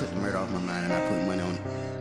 took the murder off my mind and I put money on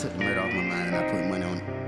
took the murder off my mind and I put money on